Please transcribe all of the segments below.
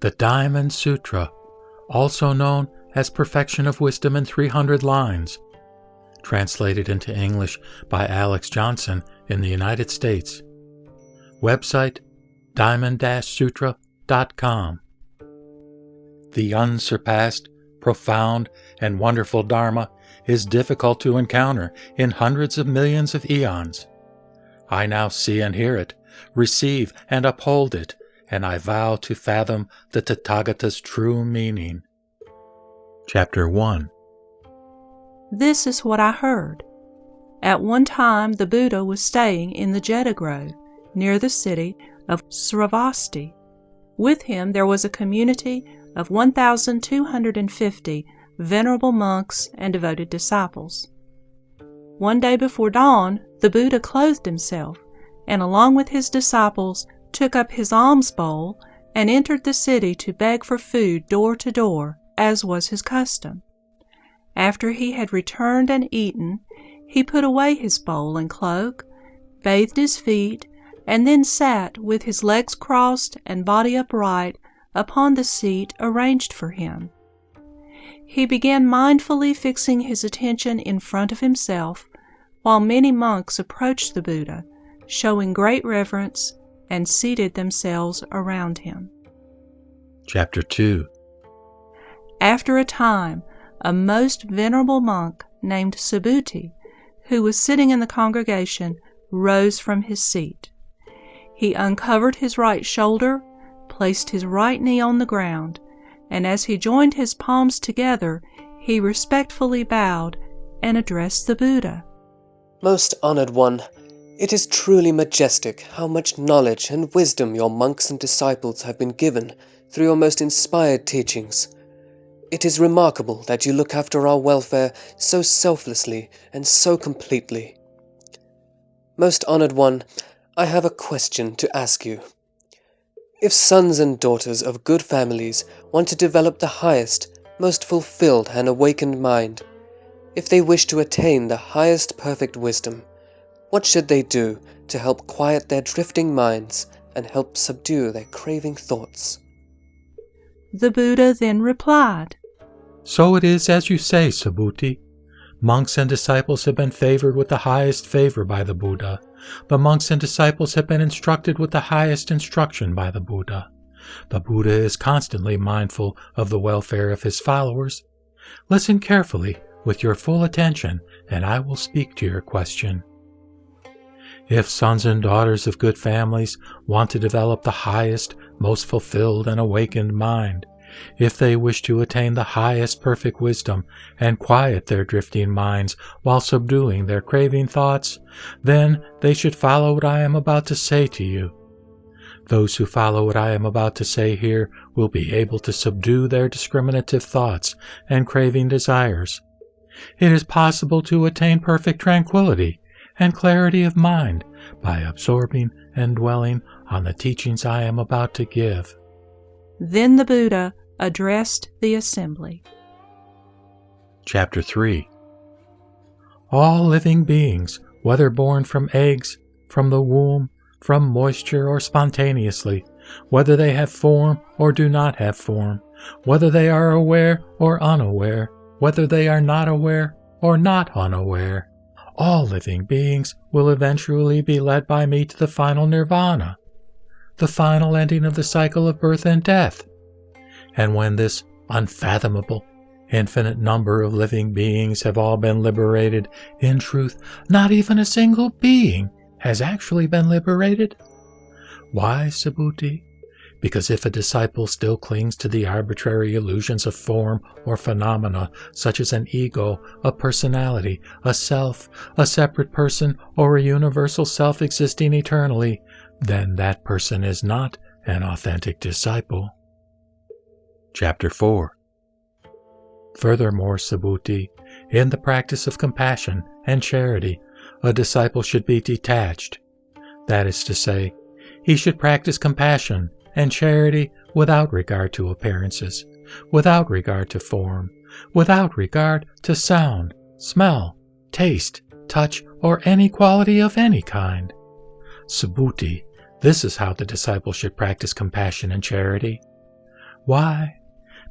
the Diamond Sutra, also known as Perfection of Wisdom in 300 Lines, translated into English by Alex Johnson in the United States. Website diamond-sutra.com. The unsurpassed, profound, and wonderful Dharma is difficult to encounter in hundreds of millions of eons. I now see and hear it, receive and uphold it, and I vow to fathom the Tathagata's true meaning. Chapter 1 This is what I heard. At one time, the Buddha was staying in the Jeta Grove, near the city of Sravasti. With him there was a community of 1,250 venerable monks and devoted disciples. One day before dawn, the Buddha clothed himself, and along with his disciples took up his alms bowl and entered the city to beg for food door to door, as was his custom. After he had returned and eaten, he put away his bowl and cloak, bathed his feet, and then sat with his legs crossed and body upright upon the seat arranged for him. He began mindfully fixing his attention in front of himself, while many monks approached the Buddha, showing great reverence, and seated themselves around him. Chapter 2 After a time, a most venerable monk named Subhuti, who was sitting in the congregation, rose from his seat. He uncovered his right shoulder, placed his right knee on the ground, and as he joined his palms together, he respectfully bowed and addressed the Buddha. Most honored one, it is truly majestic how much knowledge and wisdom your monks and disciples have been given through your most inspired teachings. It is remarkable that you look after our welfare so selflessly and so completely. Most honored one, I have a question to ask you. If sons and daughters of good families want to develop the highest, most fulfilled and awakened mind, if they wish to attain the highest perfect wisdom, what should they do to help quiet their drifting minds and help subdue their craving thoughts? The Buddha then replied, So it is as you say, Subhuti. Monks and disciples have been favored with the highest favor by the Buddha. The monks and disciples have been instructed with the highest instruction by the Buddha. The Buddha is constantly mindful of the welfare of his followers. Listen carefully with your full attention, and I will speak to your question. If sons and daughters of good families want to develop the highest, most fulfilled and awakened mind, if they wish to attain the highest perfect wisdom and quiet their drifting minds while subduing their craving thoughts, then they should follow what I am about to say to you. Those who follow what I am about to say here will be able to subdue their discriminative thoughts and craving desires. It is possible to attain perfect tranquility and clarity of mind by absorbing and dwelling on the teachings I am about to give. Then the Buddha addressed the assembly. Chapter 3 All living beings, whether born from eggs, from the womb, from moisture, or spontaneously, whether they have form or do not have form, whether they are aware or unaware, whether they are not aware or not unaware, all living beings will eventually be led by me to the final nirvana, the final ending of the cycle of birth and death. And when this unfathomable, infinite number of living beings have all been liberated, in truth, not even a single being has actually been liberated. Why, Subhuti? Because if a disciple still clings to the arbitrary illusions of form or phenomena, such as an ego, a personality, a self, a separate person, or a universal self existing eternally, then that person is not an authentic disciple. Chapter 4 Furthermore, Subhuti, in the practice of compassion and charity, a disciple should be detached. That is to say, he should practice compassion and charity without regard to appearances, without regard to form, without regard to sound, smell, taste, touch, or any quality of any kind. Subhuti, this is how the disciple should practice compassion and charity. Why?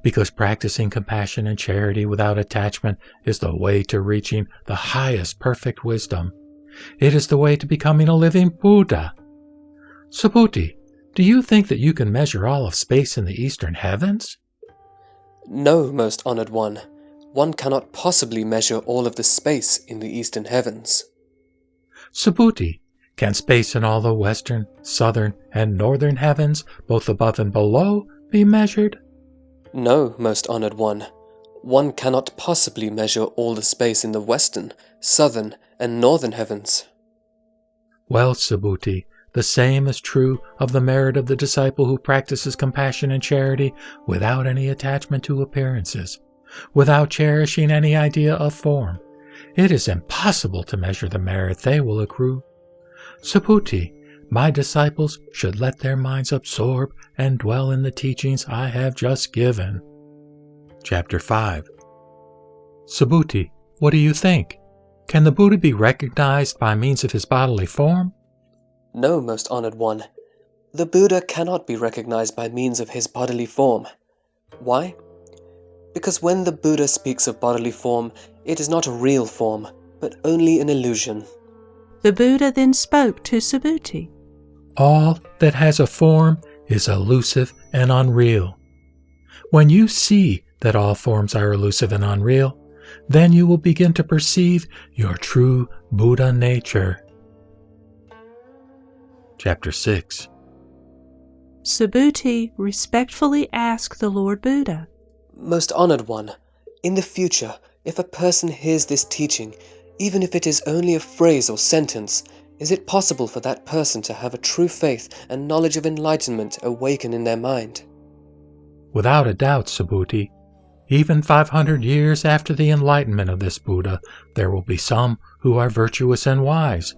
Because practicing compassion and charity without attachment is the way to reaching the highest perfect wisdom. It is the way to becoming a living Buddha. Subhuti, do you think that you can measure all of space in the eastern heavens? No, most honored one. One cannot possibly measure all of the space in the eastern heavens. Subhuti, can space in all the western, southern, and northern heavens, both above and below, be measured? No, most honored one. One cannot possibly measure all the space in the western, southern, and northern heavens. Well, Subhuti, the same is true of the merit of the disciple who practices compassion and charity without any attachment to appearances, without cherishing any idea of form. It is impossible to measure the merit they will accrue. Subhuti, my disciples should let their minds absorb and dwell in the teachings I have just given. Chapter 5 Subhuti, what do you think? Can the Buddha be recognized by means of his bodily form? No, most honored one. The Buddha cannot be recognized by means of his bodily form. Why? Because when the Buddha speaks of bodily form, it is not a real form, but only an illusion. The Buddha then spoke to Subhuti. All that has a form is elusive and unreal. When you see that all forms are elusive and unreal, then you will begin to perceive your true Buddha nature. Chapter 6 Subhuti respectfully asked the Lord Buddha, Most honored one, in the future, if a person hears this teaching, even if it is only a phrase or sentence, is it possible for that person to have a true faith and knowledge of enlightenment awaken in their mind? Without a doubt, Subhuti. Even 500 years after the enlightenment of this Buddha, there will be some who are virtuous and wise,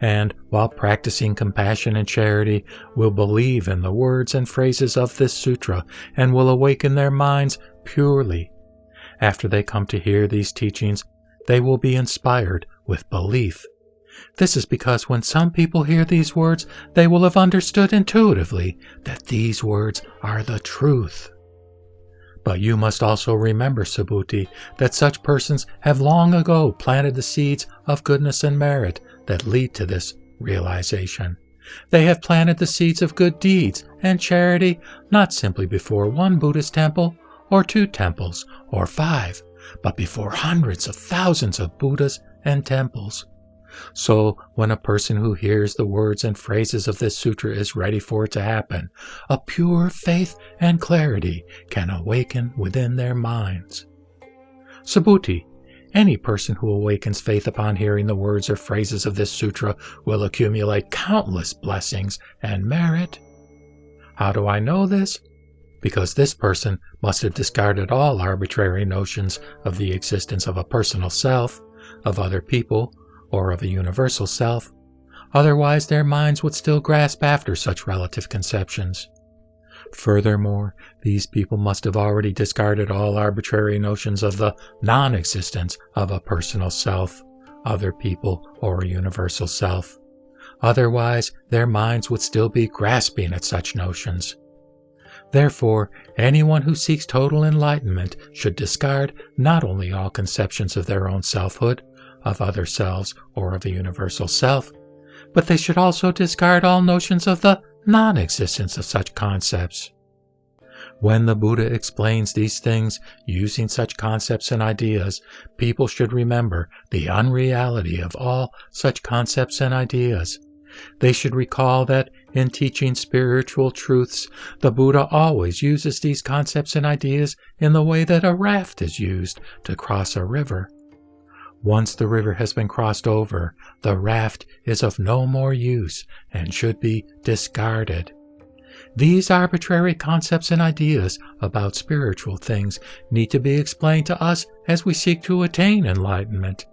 and while practicing compassion and charity, will believe in the words and phrases of this sutra and will awaken their minds purely. After they come to hear these teachings, they will be inspired with belief. This is because when some people hear these words, they will have understood intuitively that these words are the truth. But you must also remember, Subhuti, that such persons have long ago planted the seeds of goodness and merit that lead to this realization. They have planted the seeds of good deeds and charity not simply before one Buddhist temple, or two temples, or five, but before hundreds of thousands of Buddhas and temples. So, when a person who hears the words and phrases of this sutra is ready for it to happen, a pure faith and clarity can awaken within their minds. Subhuti, any person who awakens faith upon hearing the words or phrases of this sutra will accumulate countless blessings and merit. How do I know this? Because this person must have discarded all arbitrary notions of the existence of a personal self, of other people, or of a universal self. Otherwise, their minds would still grasp after such relative conceptions. Furthermore, these people must have already discarded all arbitrary notions of the non existence of a personal self, other people, or a universal self. Otherwise, their minds would still be grasping at such notions. Therefore, anyone who seeks total enlightenment should discard not only all conceptions of their own selfhood, of other selves, or of a universal self, but they should also discard all notions of the non existence of such concepts. When the Buddha explains these things using such concepts and ideas, people should remember the unreality of all such concepts and ideas. They should recall that in teaching spiritual truths, the Buddha always uses these concepts and ideas in the way that a raft is used to cross a river. Once the river has been crossed over, the raft is of no more use and should be discarded. These arbitrary concepts and ideas about spiritual things need to be explained to us as we seek to attain enlightenment.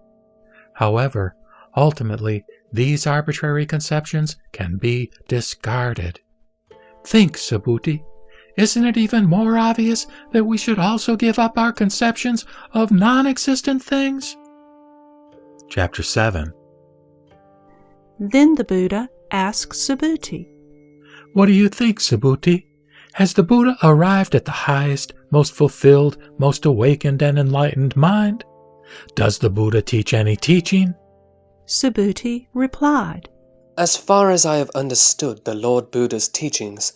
However, ultimately, these arbitrary conceptions can be discarded. Think, Subhuti. Isn't it even more obvious that we should also give up our conceptions of non existent things? Chapter 7 Then the Buddha asked Subhuti, What do you think, Subhuti? Has the Buddha arrived at the highest, most fulfilled, most awakened and enlightened mind? Does the Buddha teach any teaching? Subhuti replied, As far as I have understood the Lord Buddha's teachings,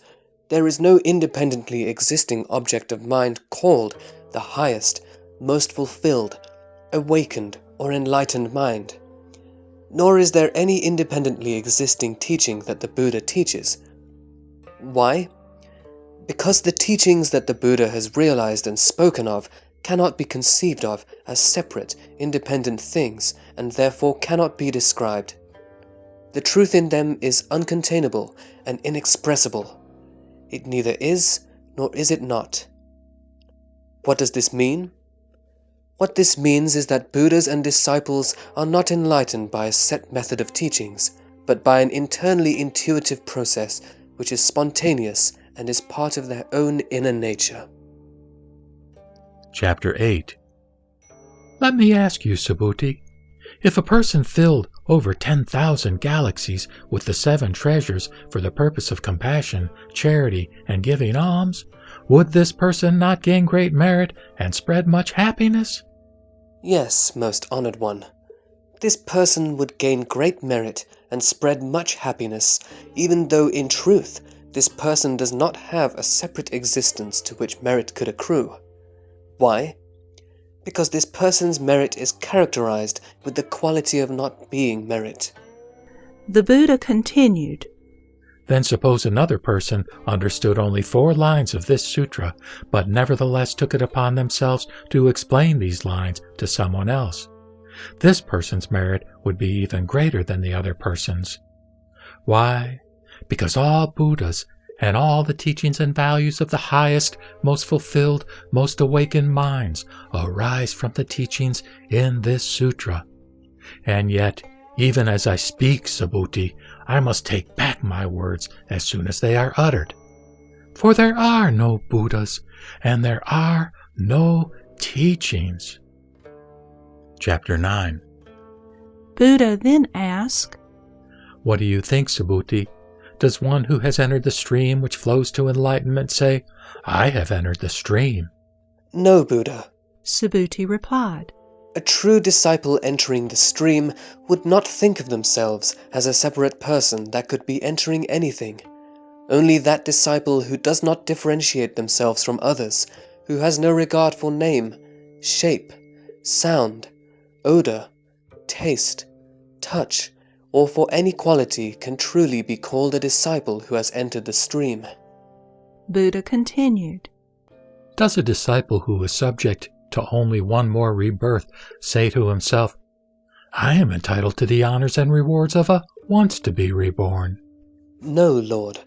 there is no independently existing object of mind called the highest, most fulfilled, awakened, or enlightened mind. Nor is there any independently existing teaching that the Buddha teaches. Why? Because the teachings that the Buddha has realized and spoken of cannot be conceived of as separate, independent things, and therefore cannot be described. The truth in them is uncontainable and inexpressible. It neither is nor is it not. What does this mean? What this means is that Buddhas and disciples are not enlightened by a set method of teachings, but by an internally intuitive process which is spontaneous and is part of their own inner nature. Chapter 8 Let me ask you, Subhuti, if a person filled over 10,000 galaxies with the seven treasures for the purpose of compassion, charity, and giving alms, would this person not gain great merit and spread much happiness? Yes, most honored one. This person would gain great merit and spread much happiness, even though in truth this person does not have a separate existence to which merit could accrue. Why? Because this person's merit is characterized with the quality of not being merit. The Buddha continued, Then suppose another person understood only four lines of this sutra, but nevertheless took it upon themselves to explain these lines to someone else. This person's merit would be even greater than the other person's. Why? Because all Buddhas and all the teachings and values of the highest, most fulfilled, most awakened minds arise from the teachings in this sutra. And yet, even as I speak, Subhuti, I must take back my words as soon as they are uttered. For there are no Buddhas, and there are no teachings. Chapter 9 Buddha then asked, What do you think, Subhuti? Does one who has entered the stream which flows to enlightenment say, I have entered the stream? No, Buddha. Subhuti replied, A true disciple entering the stream would not think of themselves as a separate person that could be entering anything. Only that disciple who does not differentiate themselves from others, who has no regard for name, shape, sound, odor, taste, touch, or for any quality can truly be called a disciple who has entered the stream. Buddha continued, Does a disciple who is subject to only one more rebirth say to himself, I am entitled to the honors and rewards of a once to be reborn? No, Lord.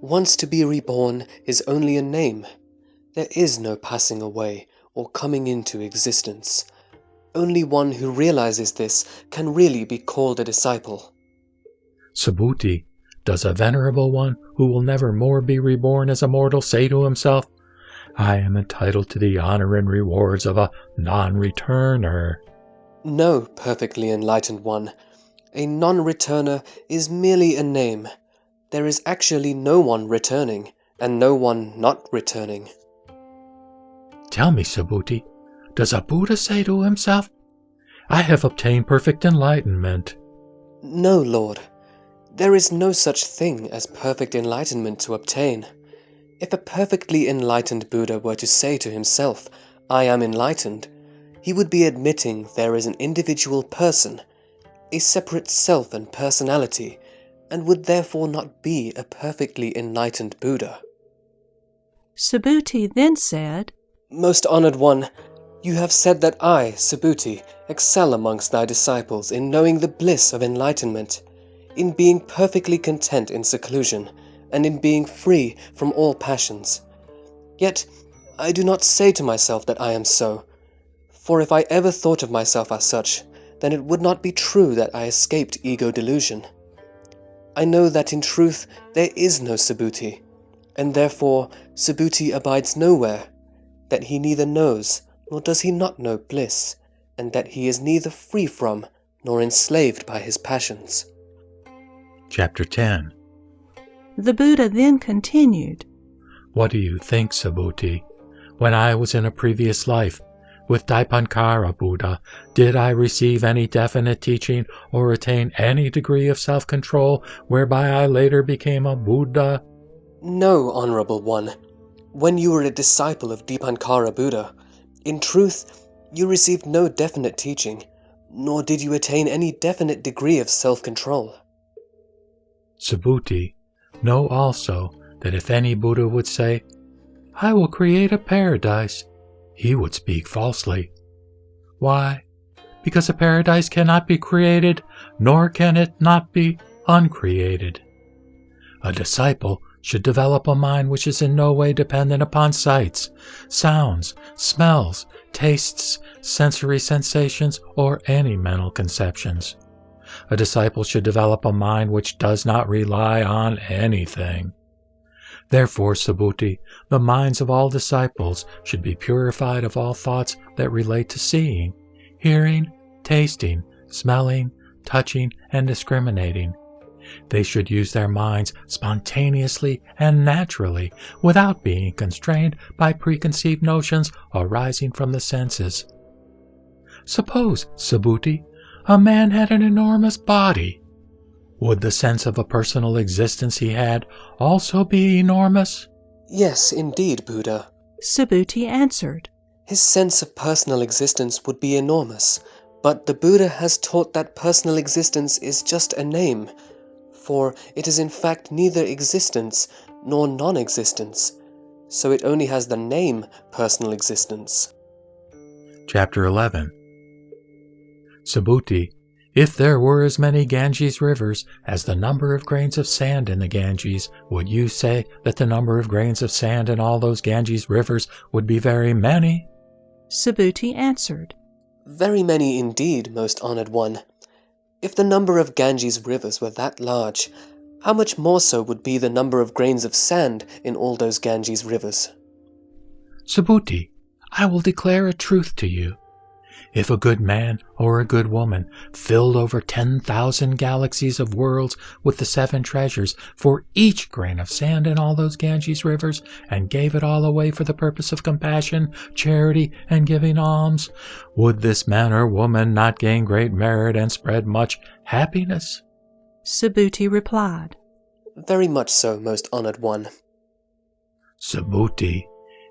Once to be reborn is only a name. There is no passing away or coming into existence. Only one who realizes this can really be called a disciple. Subhuti, does a venerable one who will never more be reborn as a mortal say to himself, I am entitled to the honor and rewards of a non-returner? No, perfectly enlightened one. A non-returner is merely a name. There is actually no one returning, and no one not returning. Tell me, Subhuti, does a Buddha say to himself, I have obtained perfect enlightenment? No, Lord. There is no such thing as perfect enlightenment to obtain. If a perfectly enlightened Buddha were to say to himself, I am enlightened, he would be admitting there is an individual person, a separate self and personality, and would therefore not be a perfectly enlightened Buddha. Subhuti then said, Most honored one, you have said that I, Subhuti, excel amongst thy disciples in knowing the bliss of enlightenment, in being perfectly content in seclusion, and in being free from all passions. Yet I do not say to myself that I am so, for if I ever thought of myself as such, then it would not be true that I escaped ego delusion. I know that in truth there is no Subhuti, and therefore Subhuti abides nowhere, that he neither knows nor does he not know bliss, and that he is neither free from nor enslaved by his passions. Chapter 10 The Buddha then continued, What do you think, Subhuti? When I was in a previous life, with Dipankara Buddha, did I receive any definite teaching or attain any degree of self control whereby I later became a Buddha? No, Honorable One. When you were a disciple of Dipankara Buddha, in truth, you received no definite teaching, nor did you attain any definite degree of self control. Subhuti, know also that if any Buddha would say, I will create a paradise, he would speak falsely. Why? Because a paradise cannot be created, nor can it not be uncreated. A disciple should develop a mind which is in no way dependent upon sights, sounds, smells, tastes, sensory sensations, or any mental conceptions. A disciple should develop a mind which does not rely on anything. Therefore, Subhuti, the minds of all disciples should be purified of all thoughts that relate to seeing, hearing, tasting, smelling, touching, and discriminating. They should use their minds spontaneously and naturally without being constrained by preconceived notions arising from the senses. Suppose, Subhuti, a man had an enormous body. Would the sense of a personal existence he had also be enormous? Yes, indeed, Buddha. Subhuti answered. His sense of personal existence would be enormous, but the Buddha has taught that personal existence is just a name, for it is in fact neither existence nor non existence, so it only has the name personal existence. Chapter 11 Subhuti if there were as many Ganges rivers as the number of grains of sand in the Ganges, would you say that the number of grains of sand in all those Ganges rivers would be very many? Subhuti answered, Very many indeed, most honored one. If the number of Ganges rivers were that large, how much more so would be the number of grains of sand in all those Ganges rivers? Subhuti, I will declare a truth to you. If a good man or a good woman filled over 10,000 galaxies of worlds with the seven treasures for each grain of sand in all those Ganges rivers and gave it all away for the purpose of compassion, charity, and giving alms, would this man or woman not gain great merit and spread much happiness? Subhuti replied, Very much so, most honored one. Subhuti,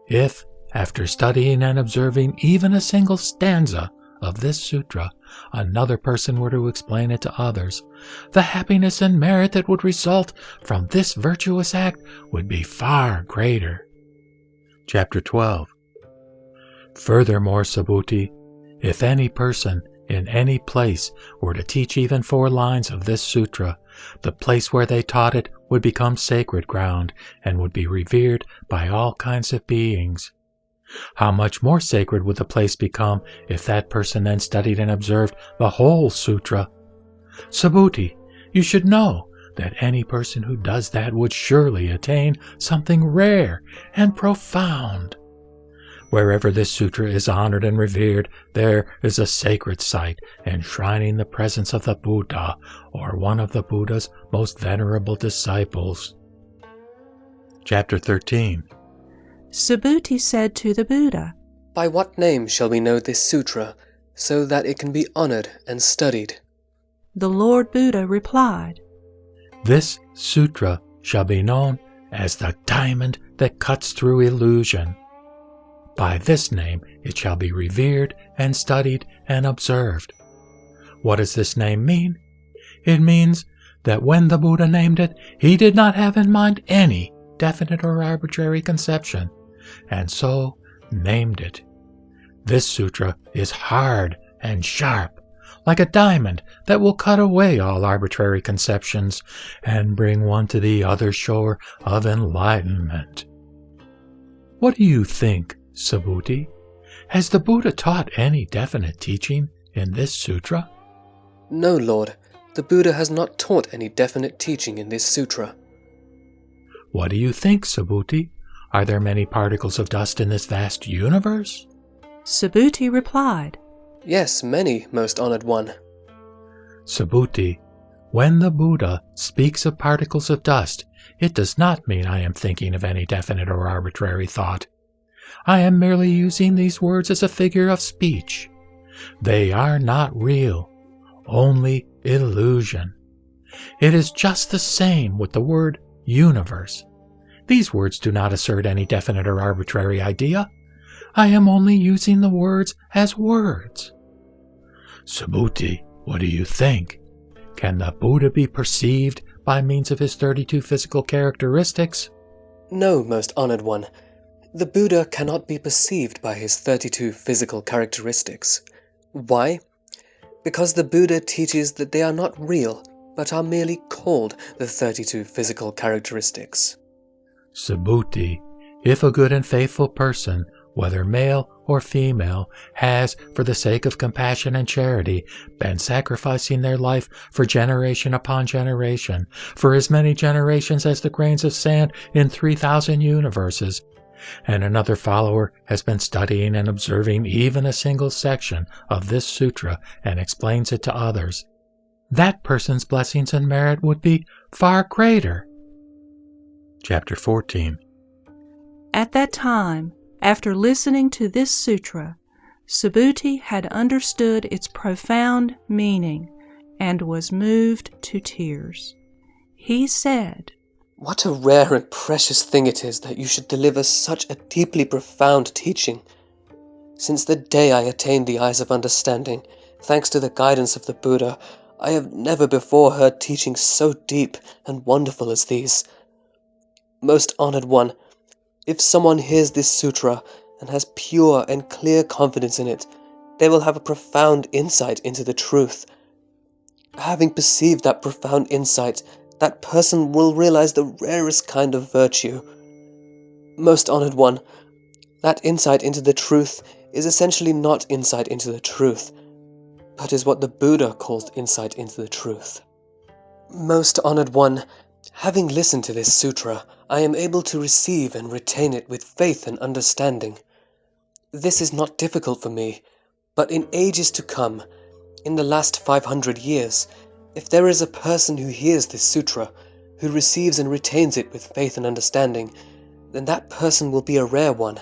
if after studying and observing even a single stanza of this sutra, another person were to explain it to others, the happiness and merit that would result from this virtuous act would be far greater. Chapter 12 Furthermore, Subhuti, if any person in any place were to teach even four lines of this sutra, the place where they taught it would become sacred ground and would be revered by all kinds of beings. How much more sacred would the place become if that person then studied and observed the whole sutra? Subhuti, you should know that any person who does that would surely attain something rare and profound. Wherever this sutra is honored and revered, there is a sacred site enshrining the presence of the Buddha or one of the Buddha's most venerable disciples. Chapter 13 Subhuti said to the Buddha, By what name shall we know this sutra, so that it can be honored and studied? The Lord Buddha replied, This sutra shall be known as the diamond that cuts through illusion. By this name it shall be revered and studied and observed. What does this name mean? It means that when the Buddha named it, he did not have in mind any definite or arbitrary conception and so named it. This sutra is hard and sharp, like a diamond that will cut away all arbitrary conceptions and bring one to the other shore of enlightenment. What do you think, Subhuti? Has the Buddha taught any definite teaching in this sutra? No, Lord. The Buddha has not taught any definite teaching in this sutra. What do you think, Subhuti? Are there many particles of dust in this vast universe? Subhuti replied, Yes, many, most honored one. Subhuti, when the Buddha speaks of particles of dust, it does not mean I am thinking of any definite or arbitrary thought. I am merely using these words as a figure of speech. They are not real, only illusion. It is just the same with the word universe. These words do not assert any definite or arbitrary idea. I am only using the words as words. Subhuti, what do you think? Can the Buddha be perceived by means of his 32 physical characteristics? No, most honored one. The Buddha cannot be perceived by his 32 physical characteristics. Why? Because the Buddha teaches that they are not real, but are merely called the 32 physical characteristics. Subhuti, if a good and faithful person, whether male or female, has, for the sake of compassion and charity, been sacrificing their life for generation upon generation, for as many generations as the grains of sand in 3,000 universes, and another follower has been studying and observing even a single section of this sutra and explains it to others, that person's blessings and merit would be far greater. Chapter 14 At that time, after listening to this sutra, Subhuti had understood its profound meaning and was moved to tears. He said, What a rare and precious thing it is that you should deliver such a deeply profound teaching. Since the day I attained the eyes of understanding, thanks to the guidance of the Buddha, I have never before heard teachings so deep and wonderful as these. Most honored one, if someone hears this sutra and has pure and clear confidence in it, they will have a profound insight into the truth. Having perceived that profound insight, that person will realize the rarest kind of virtue. Most honored one, that insight into the truth is essentially not insight into the truth, but is what the Buddha calls insight into the truth. Most honored one, having listened to this sutra, I am able to receive and retain it with faith and understanding. This is not difficult for me, but in ages to come, in the last 500 years, if there is a person who hears this sutra, who receives and retains it with faith and understanding, then that person will be a rare one,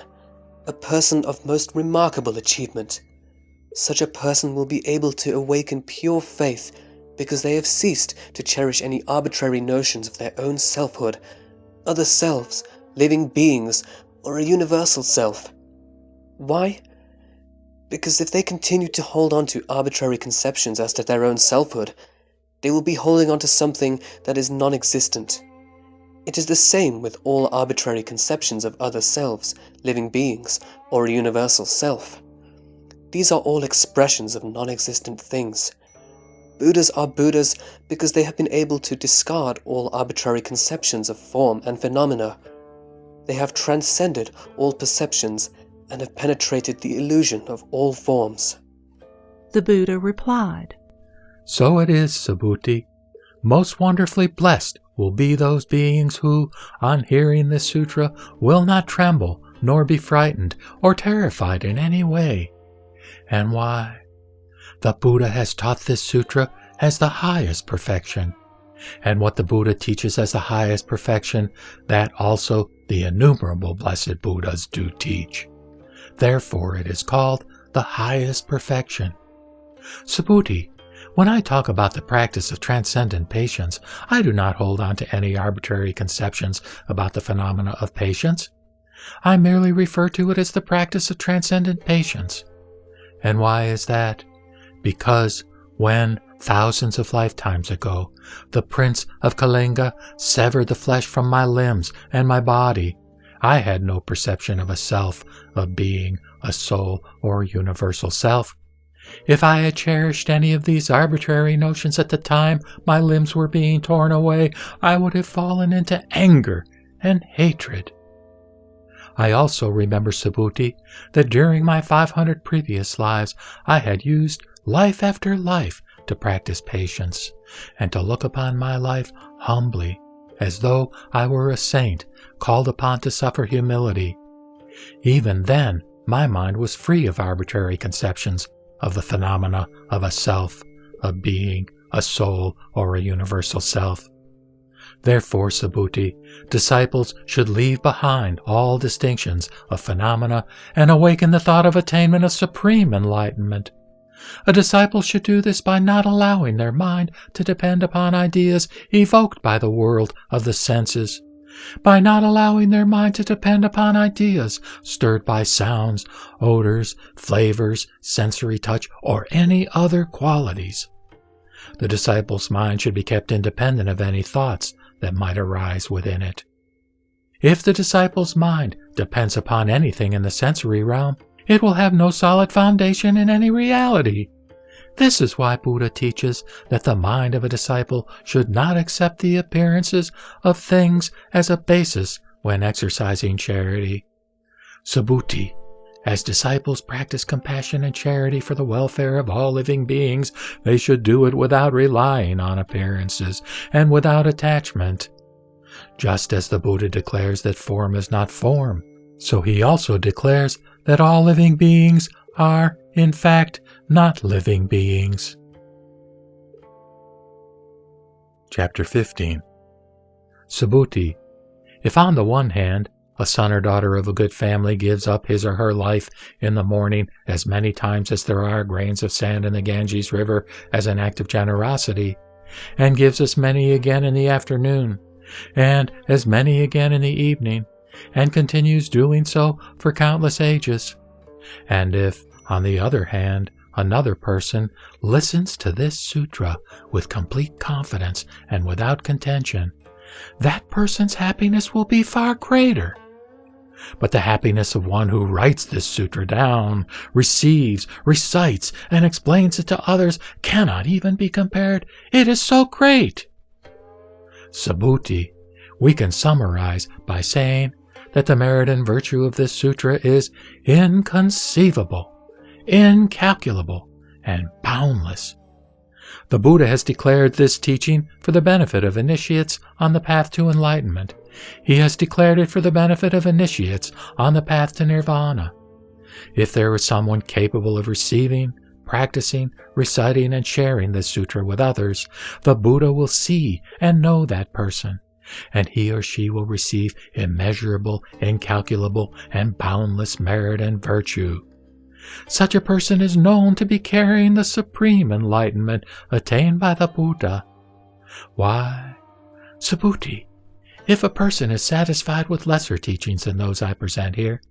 a person of most remarkable achievement. Such a person will be able to awaken pure faith because they have ceased to cherish any arbitrary notions of their own selfhood, other selves, living beings, or a universal self. Why? Because if they continue to hold on to arbitrary conceptions as to their own selfhood, they will be holding on to something that is non existent. It is the same with all arbitrary conceptions of other selves, living beings, or a universal self. These are all expressions of non existent things. Buddhas are Buddhas because they have been able to discard all arbitrary conceptions of form and phenomena. They have transcended all perceptions and have penetrated the illusion of all forms. The Buddha replied, So it is, Subhuti. Most wonderfully blessed will be those beings who, on hearing this sutra, will not tremble, nor be frightened, or terrified in any way and why. The Buddha has taught this sutra as the highest perfection. And what the Buddha teaches as the highest perfection, that also the innumerable blessed Buddhas do teach. Therefore it is called the highest perfection. Subhuti, when I talk about the practice of transcendent patience, I do not hold on to any arbitrary conceptions about the phenomena of patience. I merely refer to it as the practice of transcendent patience. And why is that? Because when, thousands of lifetimes ago, the prince of Kalinga severed the flesh from my limbs and my body, I had no perception of a self, a being, a soul, or universal self. If I had cherished any of these arbitrary notions at the time my limbs were being torn away, I would have fallen into anger and hatred. I also remember, Subhuti, that during my 500 previous lives I had used life after life to practice patience, and to look upon my life humbly, as though I were a saint called upon to suffer humility. Even then, my mind was free of arbitrary conceptions of the phenomena of a self, a being, a soul, or a universal self. Therefore, Subhuti, disciples should leave behind all distinctions of phenomena and awaken the thought of attainment of supreme enlightenment. A disciple should do this by not allowing their mind to depend upon ideas evoked by the world of the senses, by not allowing their mind to depend upon ideas stirred by sounds, odors, flavors, sensory touch, or any other qualities. The disciple's mind should be kept independent of any thoughts that might arise within it. If the disciple's mind depends upon anything in the sensory realm, it will have no solid foundation in any reality. This is why Buddha teaches that the mind of a disciple should not accept the appearances of things as a basis when exercising charity. Subhuti, as disciples practice compassion and charity for the welfare of all living beings, they should do it without relying on appearances and without attachment. Just as the Buddha declares that form is not form, so he also declares that all living beings are, in fact, not living beings. Chapter 15 Subhuti, if on the one hand a son or daughter of a good family gives up his or her life in the morning as many times as there are grains of sand in the Ganges River as an act of generosity, and gives as many again in the afternoon, and as many again in the evening, and continues doing so for countless ages. And if, on the other hand, another person listens to this sutra with complete confidence and without contention, that person's happiness will be far greater but the happiness of one who writes this sutra down, receives, recites, and explains it to others cannot even be compared. It is so great. Subhuti, we can summarize by saying that the merit and virtue of this sutra is inconceivable, incalculable, and boundless. The Buddha has declared this teaching for the benefit of initiates on the path to enlightenment he has declared it for the benefit of initiates on the path to nirvana. If there is someone capable of receiving, practicing, reciting, and sharing this sutra with others, the Buddha will see and know that person, and he or she will receive immeasurable, incalculable, and boundless merit and virtue. Such a person is known to be carrying the supreme enlightenment attained by the Buddha. Why? Subhuti, if a person is satisfied with lesser teachings than those I present here,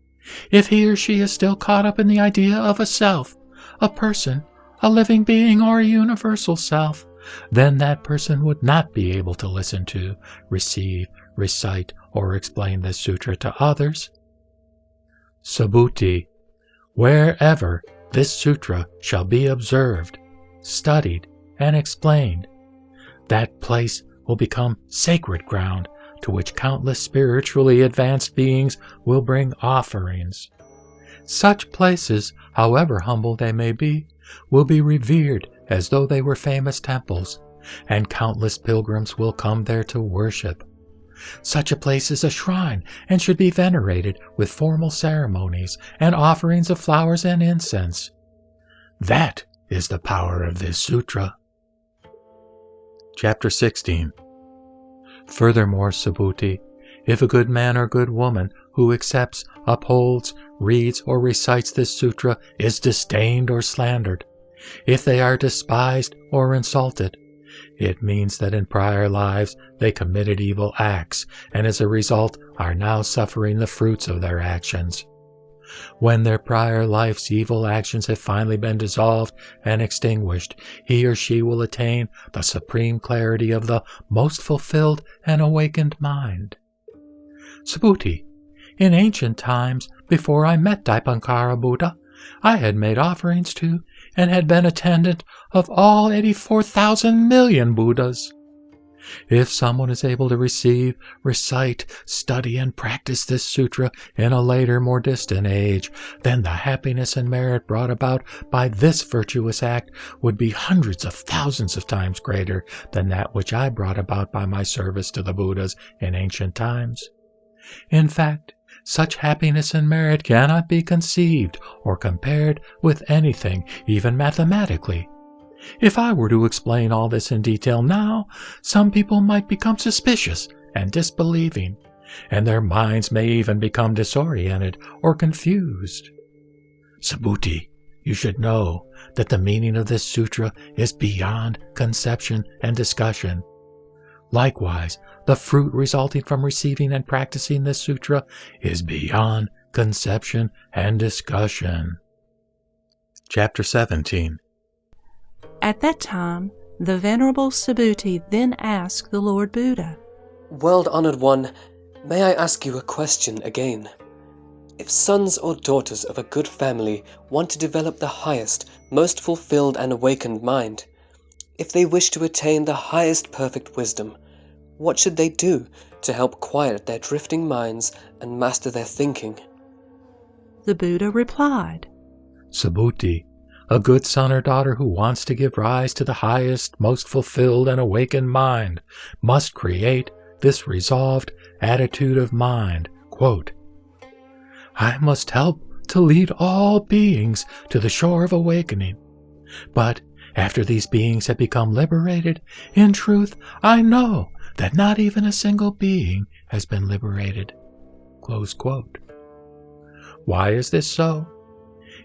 if he or she is still caught up in the idea of a self, a person, a living being, or a universal self, then that person would not be able to listen to, receive, recite, or explain this sutra to others. Subhuti, wherever this sutra shall be observed, studied, and explained, that place will become sacred ground to which countless spiritually advanced beings will bring offerings. Such places, however humble they may be, will be revered as though they were famous temples, and countless pilgrims will come there to worship. Such a place is a shrine and should be venerated with formal ceremonies and offerings of flowers and incense. That is the power of this sutra. Chapter 16 Furthermore, Subhuti, if a good man or good woman who accepts, upholds, reads, or recites this sutra is disdained or slandered, if they are despised or insulted, it means that in prior lives they committed evil acts and as a result are now suffering the fruits of their actions. When their prior life's evil actions have finally been dissolved and extinguished, he or she will attain the supreme clarity of the most fulfilled and awakened mind. Subhuti, in ancient times, before I met Dipankara Buddha, I had made offerings to and had been attendant of all 84,000 million Buddhas. If someone is able to receive, recite, study, and practice this sutra in a later, more distant age, then the happiness and merit brought about by this virtuous act would be hundreds of thousands of times greater than that which I brought about by my service to the Buddhas in ancient times. In fact, such happiness and merit cannot be conceived or compared with anything, even mathematically. If I were to explain all this in detail now, some people might become suspicious and disbelieving, and their minds may even become disoriented or confused. Subhuti, you should know that the meaning of this sutra is beyond conception and discussion. Likewise, the fruit resulting from receiving and practicing this sutra is beyond conception and discussion. Chapter 17 At that time, the Venerable Subhuti then asked the Lord Buddha, World honored one, may I ask you a question again? If sons or daughters of a good family want to develop the highest, most fulfilled and awakened mind, if they wish to attain the highest perfect wisdom, what should they do to help quiet their drifting minds and master their thinking? The Buddha replied, Subhuti, a good son or daughter who wants to give rise to the highest, most fulfilled and awakened mind must create this resolved attitude of mind. Quote, I must help to lead all beings to the shore of awakening. But after these beings have become liberated, in truth, I know that not even a single being has been liberated. Why is this so?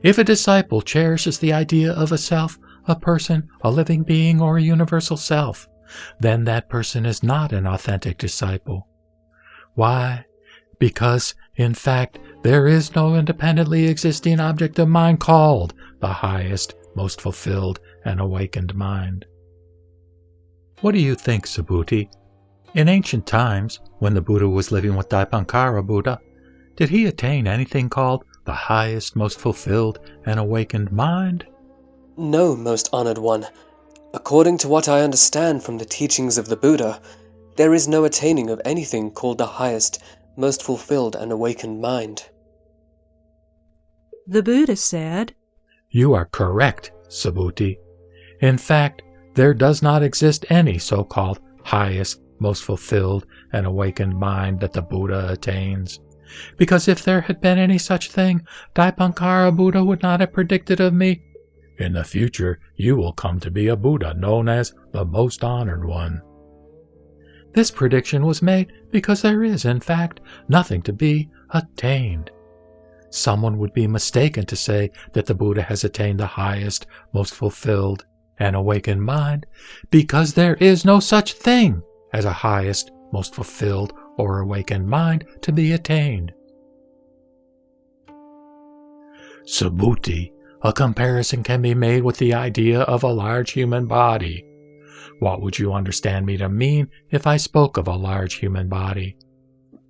If a disciple cherishes the idea of a self, a person, a living being, or a universal self, then that person is not an authentic disciple. Why? Because, in fact, there is no independently existing object of mind called the highest, most fulfilled, and awakened mind. What do you think, Subhuti? In ancient times, when the Buddha was living with Dipankara Buddha, did he attain anything called the highest, most fulfilled, and awakened mind? No, most honored one. According to what I understand from the teachings of the Buddha, there is no attaining of anything called the highest, most fulfilled, and awakened mind. The Buddha said, You are correct, Subhuti. In fact, there does not exist any so called highest, most fulfilled and awakened mind that the Buddha attains. Because if there had been any such thing, Dipankara Buddha would not have predicted of me, In the future you will come to be a Buddha known as the Most Honored One. This prediction was made because there is, in fact, nothing to be attained. Someone would be mistaken to say that the Buddha has attained the highest, most fulfilled, and awakened mind, because there is no such thing as a highest, most fulfilled, or awakened mind to be attained. Subhuti, a comparison can be made with the idea of a large human body. What would you understand me to mean if I spoke of a large human body?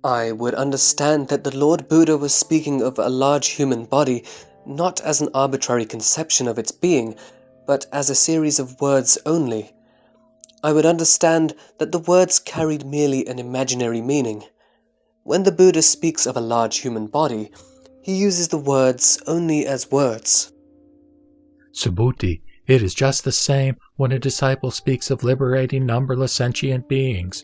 I would understand that the Lord Buddha was speaking of a large human body not as an arbitrary conception of its being, but as a series of words only. I would understand that the words carried merely an imaginary meaning. When the Buddha speaks of a large human body, he uses the words only as words. Subhuti, it is just the same when a disciple speaks of liberating numberless sentient beings.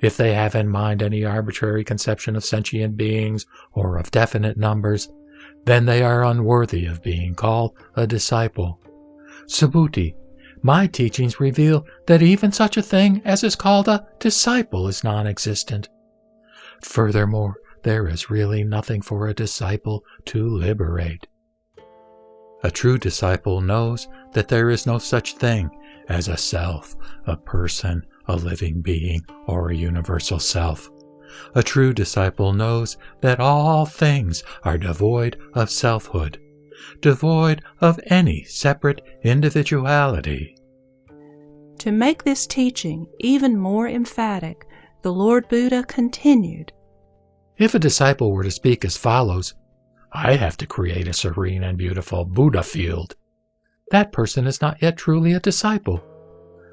If they have in mind any arbitrary conception of sentient beings or of definite numbers, then they are unworthy of being called a disciple. Subhuti, my teachings reveal that even such a thing as is called a disciple is non existent. Furthermore, there is really nothing for a disciple to liberate. A true disciple knows that there is no such thing as a self, a person, a living being, or a universal self. A true disciple knows that all things are devoid of selfhood, devoid of any separate individuality. To make this teaching even more emphatic, the Lord Buddha continued If a disciple were to speak as follows, I have to create a serene and beautiful Buddha field, that person is not yet truly a disciple.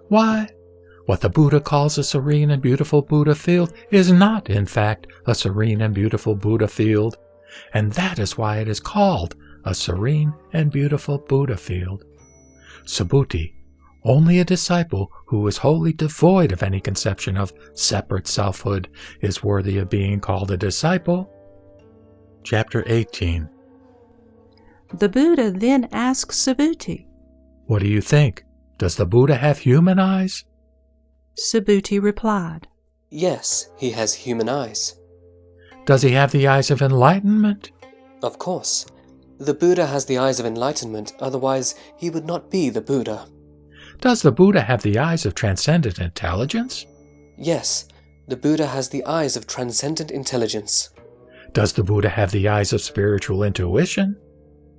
Why? What the Buddha calls a serene and beautiful Buddha field is not, in fact, a serene and beautiful Buddha field, and that is why it is called a serene and beautiful Buddha field. Subhuti, only a disciple who is wholly devoid of any conception of separate selfhood is worthy of being called a disciple. Chapter 18 The Buddha then asked Subhuti, What do you think? Does the Buddha have human eyes? Subhuti replied, Yes, he has human eyes. Does he have the eyes of enlightenment? Of course. The Buddha has the eyes of enlightenment, otherwise, he would not be the Buddha. Does the Buddha have the eyes of transcendent intelligence? Yes, the Buddha has the eyes of transcendent intelligence. Does the Buddha have the eyes of spiritual intuition?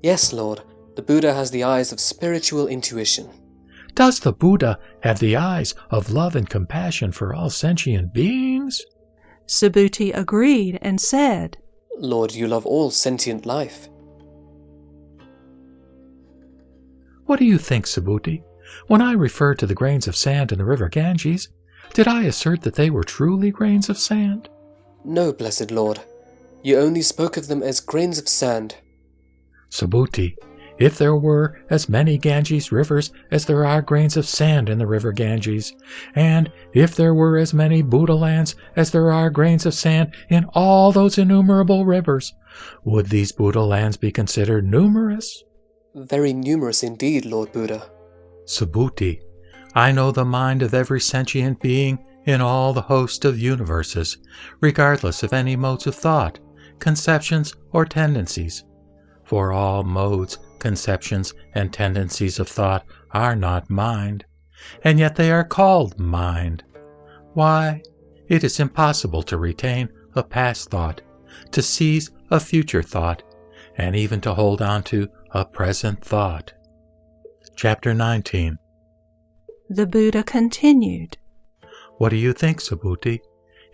Yes, Lord, the Buddha has the eyes of spiritual intuition. Does the Buddha have the eyes of love and compassion for all sentient beings? Subhuti agreed and said, Lord, you love all sentient life. What do you think, Subhuti? When I referred to the grains of sand in the river Ganges, did I assert that they were truly grains of sand? No, blessed Lord. You only spoke of them as grains of sand. Subhuti, if there were as many Ganges rivers as there are grains of sand in the river Ganges, and if there were as many Buddha lands as there are grains of sand in all those innumerable rivers, would these Buddha lands be considered numerous? Very numerous indeed, Lord Buddha. Subhuti, I know the mind of every sentient being in all the host of universes, regardless of any modes of thought, conceptions, or tendencies. For all modes, conceptions, and tendencies of thought are not mind, and yet they are called mind. Why? It is impossible to retain a past thought, to seize a future thought, and even to hold on to a present thought. Chapter 19 The Buddha continued, What do you think, Subhuti?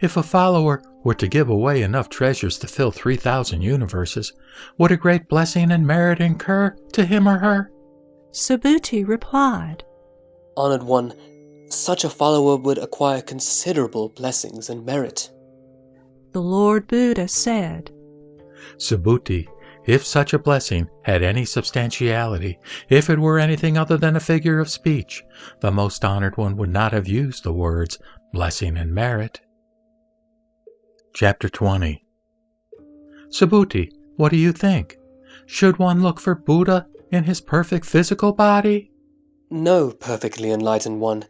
If a follower were to give away enough treasures to fill 3,000 universes, would a great blessing and merit incur to him or her? Subhuti replied, Honored one, such a follower would acquire considerable blessings and merit. The Lord Buddha said, Subhuti, if such a blessing had any substantiality, if it were anything other than a figure of speech, the most honored one would not have used the words blessing and merit. Chapter 20 Subhuti, what do you think? Should one look for Buddha in his perfect physical body? No, perfectly enlightened one.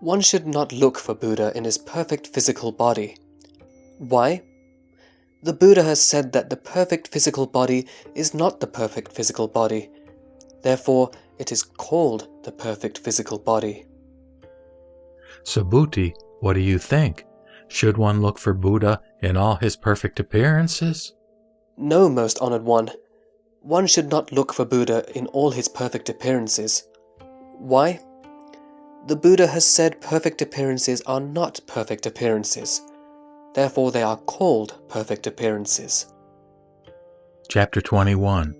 One should not look for Buddha in his perfect physical body. Why? The Buddha has said that the perfect physical body is not the perfect physical body. Therefore, it is called the perfect physical body. Subhuti, what do you think? Should one look for Buddha in all his perfect appearances? No, most honored one. One should not look for Buddha in all his perfect appearances. Why? The Buddha has said perfect appearances are not perfect appearances. Therefore, they are called perfect appearances. Chapter 21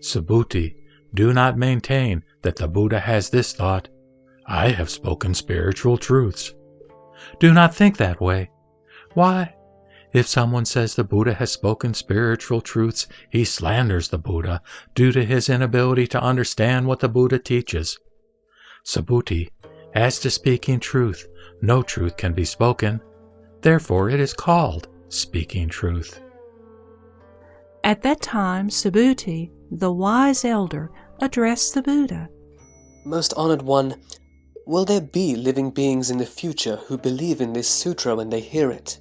Subhuti, do not maintain that the Buddha has this thought I have spoken spiritual truths. Do not think that way. Why? If someone says the Buddha has spoken spiritual truths, he slanders the Buddha due to his inability to understand what the Buddha teaches. Subhuti, as to speaking truth, no truth can be spoken. Therefore, it is called speaking truth. At that time, Subhuti, the wise elder, addressed the Buddha. Most honored one, will there be living beings in the future who believe in this sutra when they hear it?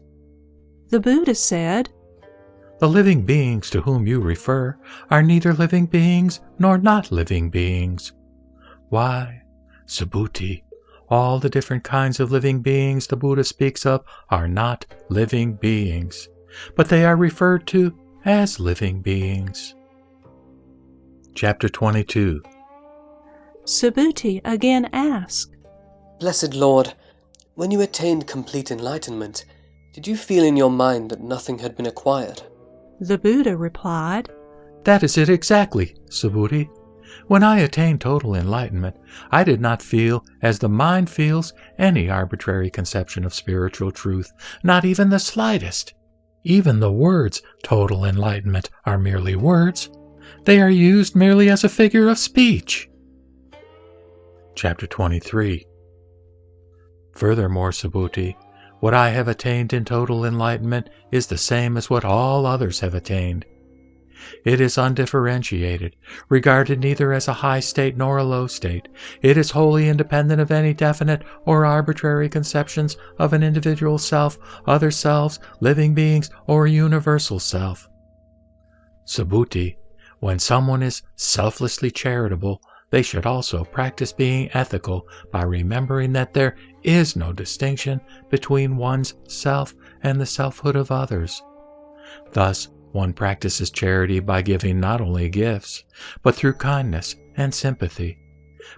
The Buddha said, The living beings to whom you refer are neither living beings nor not living beings. Why, Subhuti, all the different kinds of living beings the Buddha speaks of are not living beings, but they are referred to as living beings. Chapter 22 Subhuti again asked, Blessed Lord, when you attained complete enlightenment, did you feel in your mind that nothing had been acquired? The Buddha replied, That is it exactly, Subhuti. When I attained total enlightenment, I did not feel, as the mind feels, any arbitrary conception of spiritual truth, not even the slightest. Even the words total enlightenment are merely words. They are used merely as a figure of speech. Chapter 23 Furthermore, Subhuti, what I have attained in total enlightenment is the same as what all others have attained. It is undifferentiated, regarded neither as a high state nor a low state. It is wholly independent of any definite or arbitrary conceptions of an individual self, other selves, living beings, or universal self. Subhuti, when someone is selflessly charitable, they should also practice being ethical by remembering that there is no distinction between one's self and the selfhood of others. Thus, one practices charity by giving not only gifts, but through kindness and sympathy.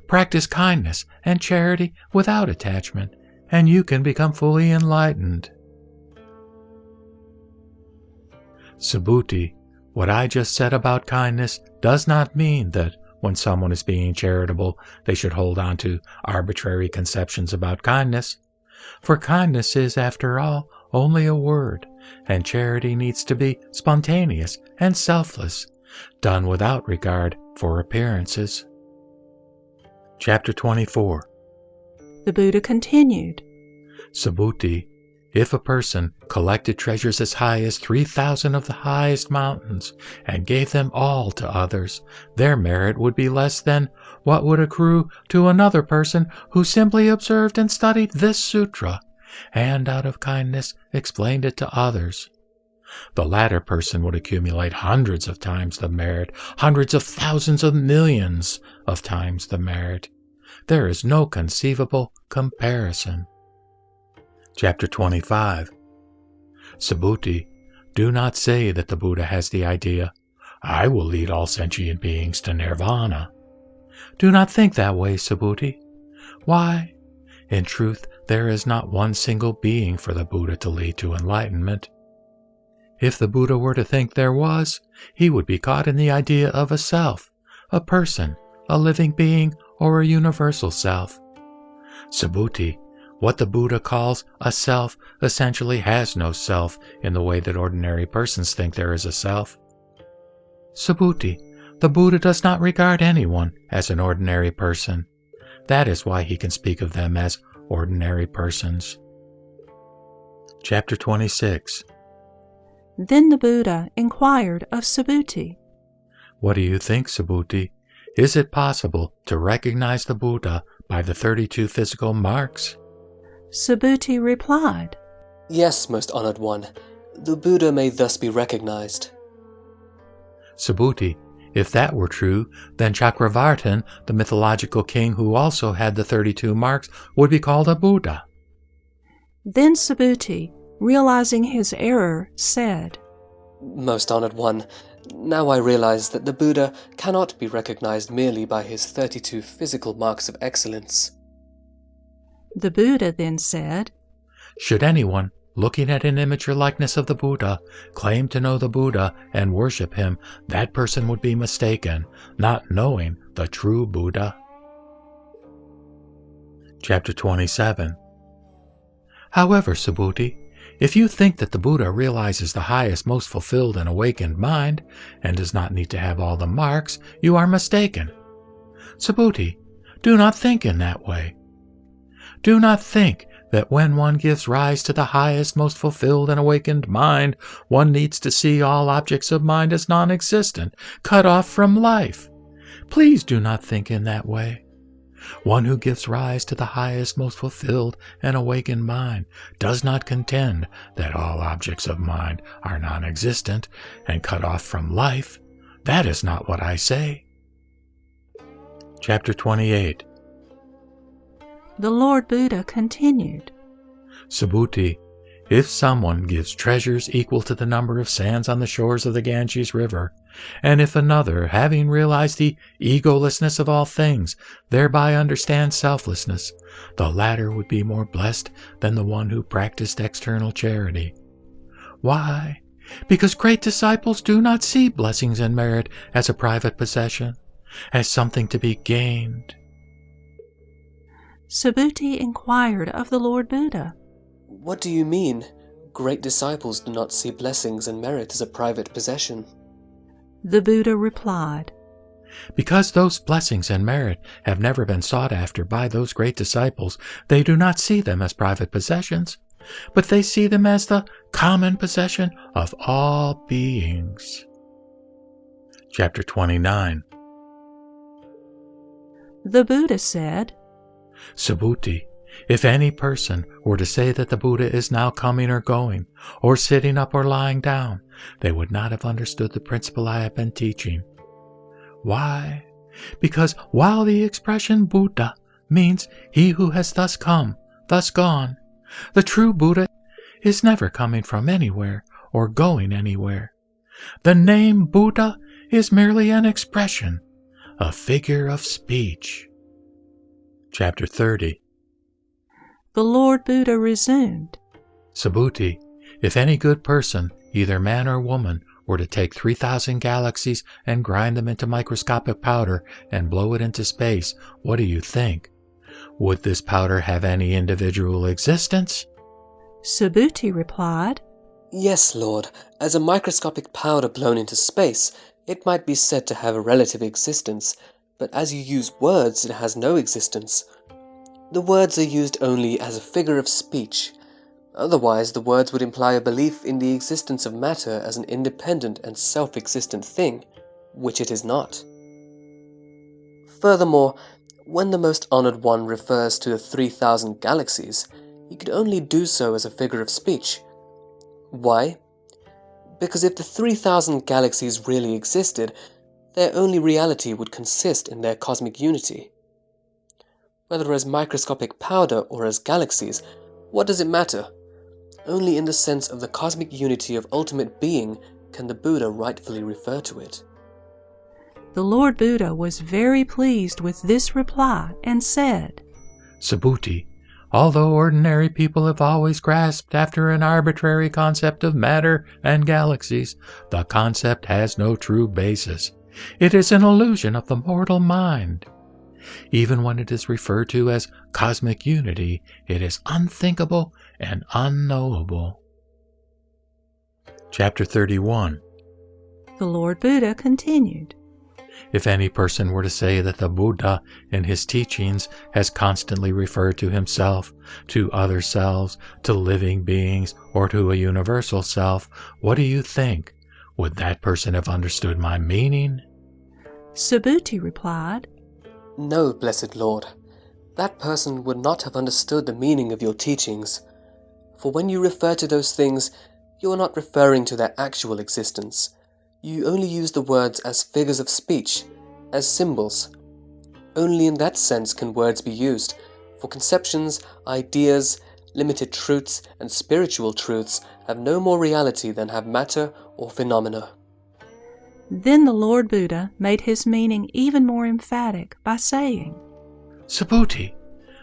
Practice kindness and charity without attachment, and you can become fully enlightened. Subhuti, what I just said about kindness does not mean that when someone is being charitable, they should hold on to arbitrary conceptions about kindness. For kindness is, after all, only a word, and charity needs to be spontaneous and selfless, done without regard for appearances. Chapter 24 The Buddha continued Subhuti, if a person collected treasures as high as 3,000 of the highest mountains and gave them all to others, their merit would be less than what would accrue to another person who simply observed and studied this sutra and out of kindness explained it to others. The latter person would accumulate hundreds of times the merit, hundreds of thousands of millions of times the merit. There is no conceivable comparison. Chapter 25 Subhuti, do not say that the Buddha has the idea, I will lead all sentient beings to nirvana. Do not think that way, Subhuti. Why? In truth, there is not one single being for the Buddha to lead to enlightenment. If the Buddha were to think there was, he would be caught in the idea of a self, a person, a living being, or a universal self. Subhuti, what the Buddha calls a self essentially has no self in the way that ordinary persons think there is a self. Subhuti, the Buddha does not regard anyone as an ordinary person. That is why he can speak of them as ordinary persons. Chapter 26 Then the Buddha inquired of Subhuti, What do you think, Subhuti? Is it possible to recognize the Buddha by the 32 physical marks? Subhuti replied, Yes, most honored one, the Buddha may thus be recognized. Subhuti, if that were true, then Chakravartin, the mythological king who also had the 32 marks, would be called a Buddha. Then Subhuti, realizing his error, said, Most honored one, now I realize that the Buddha cannot be recognized merely by his 32 physical marks of excellence. The Buddha then said, Should anyone looking at an image or likeness of the Buddha, claim to know the Buddha and worship him, that person would be mistaken, not knowing the true Buddha. Chapter 27 However, Subhuti, if you think that the Buddha realizes the highest, most fulfilled and awakened mind, and does not need to have all the marks, you are mistaken. Subhuti, do not think in that way. Do not think that when one gives rise to the highest, most fulfilled and awakened mind, one needs to see all objects of mind as non existent, cut off from life. Please do not think in that way. One who gives rise to the highest, most fulfilled and awakened mind does not contend that all objects of mind are non existent and cut off from life. That is not what I say. Chapter 28 the Lord Buddha continued Subhuti, if someone gives treasures equal to the number of sands on the shores of the Ganges River, and if another, having realized the egolessness of all things, thereby understands selflessness, the latter would be more blessed than the one who practiced external charity. Why? Because great disciples do not see blessings and merit as a private possession, as something to be gained. Subhuti inquired of the Lord Buddha. What do you mean? Great disciples do not see blessings and merit as a private possession. The Buddha replied, Because those blessings and merit have never been sought after by those great disciples, they do not see them as private possessions, but they see them as the common possession of all beings. Chapter 29 The Buddha said, Subhuti, if any person were to say that the Buddha is now coming or going, or sitting up or lying down, they would not have understood the principle I have been teaching. Why? Because while the expression Buddha means he who has thus come, thus gone, the true Buddha is never coming from anywhere or going anywhere. The name Buddha is merely an expression, a figure of speech. Chapter 30 The Lord Buddha resumed, Subhuti, if any good person, either man or woman, were to take 3,000 galaxies and grind them into microscopic powder and blow it into space, what do you think? Would this powder have any individual existence? Subhuti replied, Yes, Lord, as a microscopic powder blown into space, it might be said to have a relative existence, but as you use words, it has no existence. The words are used only as a figure of speech. Otherwise, the words would imply a belief in the existence of matter as an independent and self-existent thing, which it is not. Furthermore, when the Most Honored One refers to the 3,000 galaxies, he could only do so as a figure of speech. Why? Because if the 3,000 galaxies really existed, their only reality would consist in their cosmic unity. Whether as microscopic powder or as galaxies, what does it matter? Only in the sense of the cosmic unity of ultimate being can the Buddha rightfully refer to it. The Lord Buddha was very pleased with this reply and said, Subhuti, although ordinary people have always grasped after an arbitrary concept of matter and galaxies, the concept has no true basis. It is an illusion of the mortal mind. Even when it is referred to as cosmic unity, it is unthinkable and unknowable. Chapter 31 The Lord Buddha continued, If any person were to say that the Buddha in his teachings has constantly referred to himself, to other selves, to living beings, or to a universal self, what do you think? Would that person have understood my meaning? Subhuti replied, No, blessed Lord, that person would not have understood the meaning of your teachings. For when you refer to those things, you are not referring to their actual existence. You only use the words as figures of speech, as symbols. Only in that sense can words be used, for conceptions, ideas, limited truths, and spiritual truths have no more reality than have matter or phenomena. Then the Lord Buddha made his meaning even more emphatic by saying, Subhuti,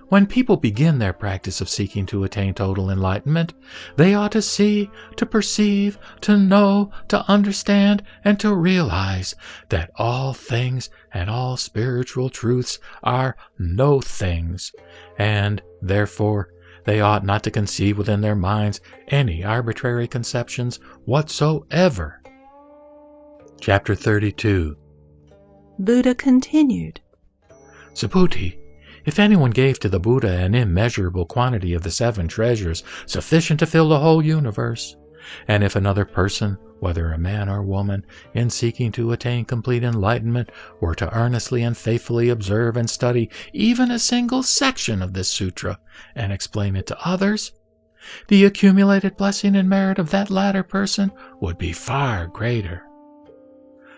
when people begin their practice of seeking to attain total enlightenment, they ought to see, to perceive, to know, to understand, and to realize that all things and all spiritual truths are no things, and, therefore, they ought not to conceive within their minds any arbitrary conceptions whatsoever. Chapter 32 Buddha continued, Subhuti, if anyone gave to the Buddha an immeasurable quantity of the seven treasures, sufficient to fill the whole universe, and if another person, whether a man or woman, in seeking to attain complete enlightenment, were to earnestly and faithfully observe and study even a single section of this sutra and explain it to others, the accumulated blessing and merit of that latter person would be far greater.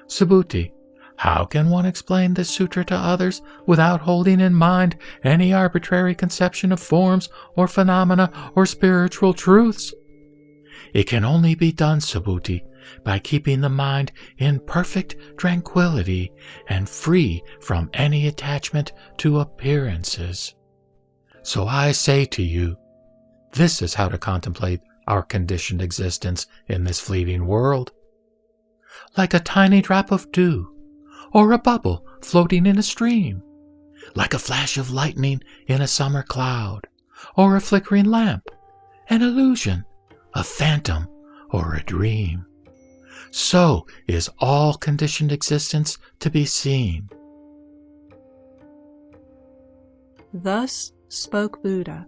Subhuti, how can one explain this sutra to others without holding in mind any arbitrary conception of forms or phenomena or spiritual truths? It can only be done, Subhuti, by keeping the mind in perfect tranquility and free from any attachment to appearances. So I say to you, this is how to contemplate our conditioned existence in this fleeting world. Like a tiny drop of dew, or a bubble floating in a stream, like a flash of lightning in a summer cloud, or a flickering lamp, an illusion, a phantom, or a dream. So is all conditioned existence to be seen. Thus spoke Buddha.